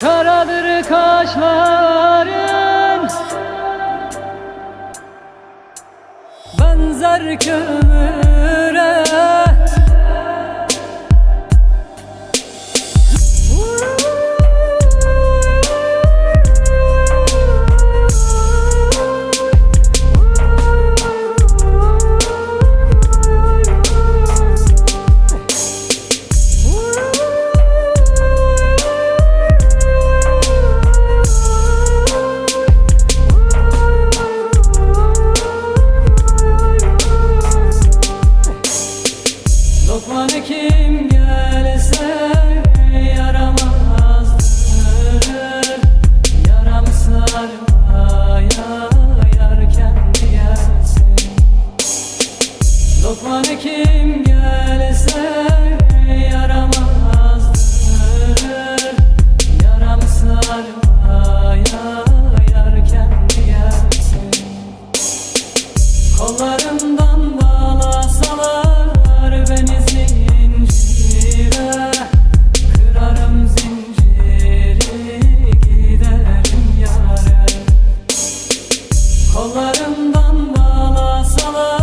Karadır kaşların. Benzer kömüre Lokman kim gelse yaramazdır Yaram sarmaya yar kendi gelsin. Kollarımdan bağlasalar beni zincire Kırarım zinciri giderim yâre Kollarımdan bağlasalar